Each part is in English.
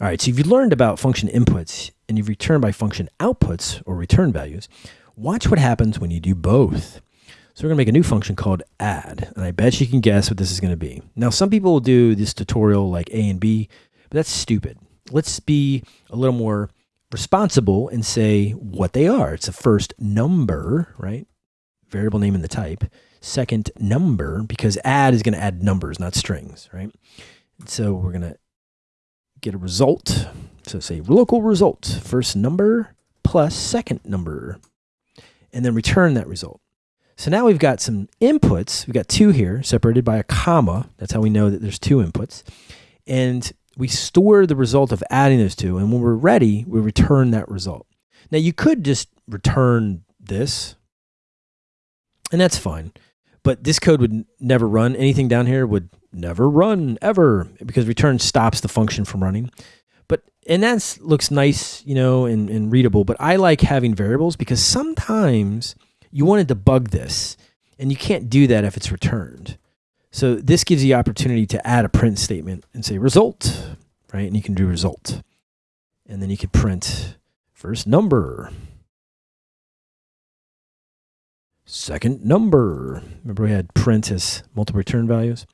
All right, so if you've learned about function inputs and you've returned by function outputs or return values, watch what happens when you do both. So we're gonna make a new function called add, and I bet you can guess what this is gonna be. Now, some people will do this tutorial like A and B, but that's stupid. Let's be a little more responsible and say what they are. It's a first number, right? Variable name in the type. Second number, because add is gonna add numbers, not strings, right? So we're gonna get a result. So say local result, first number plus second number, and then return that result. So now we've got some inputs. We've got two here separated by a comma. That's how we know that there's two inputs. And we store the result of adding those two. And when we're ready, we return that result. Now you could just return this and that's fine. But this code would never run. Anything down here would never run ever because return stops the function from running. But and that looks nice, you know, and, and readable. But I like having variables because sometimes you want to debug this and you can't do that if it's returned. So this gives you the opportunity to add a print statement and say result, right? And you can do result. And then you could print first number. Second number. Remember we had print as multiple return values.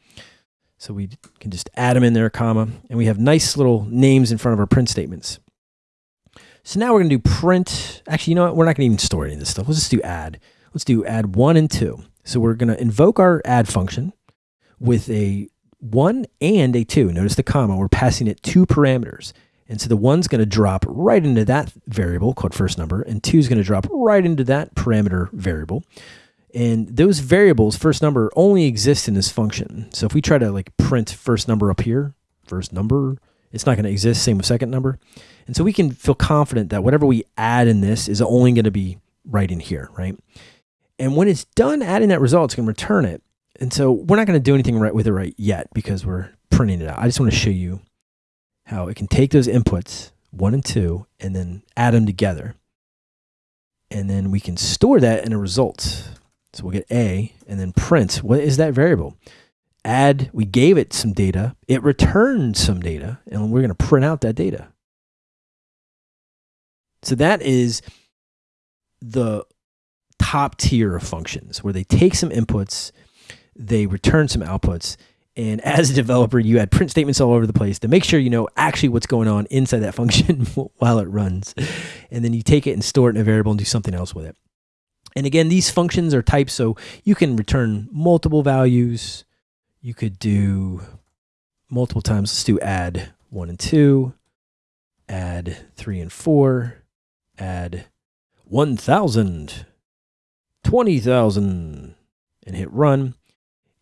So we can just add them in there, comma, and we have nice little names in front of our print statements. So now we're going to do print. Actually, you know what? We're not to even store any of this stuff. Let's just do add. Let's do add one and two. So we're going to invoke our add function with a one and a two. Notice the comma. We're passing it two parameters. And so the one's going to drop right into that variable called first number, and two is going to drop right into that parameter variable. And those variables, first number, only exist in this function. So if we try to like print first number up here, first number, it's not going to exist. Same with second number. And so we can feel confident that whatever we add in this is only going to be right in here, right? And when it's done adding that result, it's going to return it. And so we're not going to do anything right with it right yet because we're printing it out. I just want to show you how it can take those inputs, one and two, and then add them together. And then we can store that in a result. So we'll get A and then print. What is that variable? Add, we gave it some data. It returned some data, and we're going to print out that data. So that is the top tier of functions where they take some inputs, they return some outputs, and as a developer, you add print statements all over the place to make sure you know actually what's going on inside that function while it runs. And then you take it and store it in a variable and do something else with it. And again, these functions are types, so you can return multiple values. You could do multiple times. Let's do add one and two, add three and four, add 1,000, 20,000, and hit run.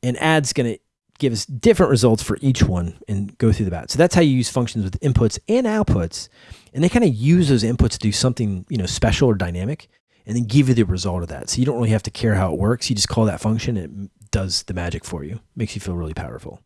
And add's going to give us different results for each one and go through the bat. So that's how you use functions with inputs and outputs. And they kind of use those inputs to do something, you know, special or dynamic and then give you the result of that. So you don't really have to care how it works. You just call that function, and it does the magic for you. Makes you feel really powerful.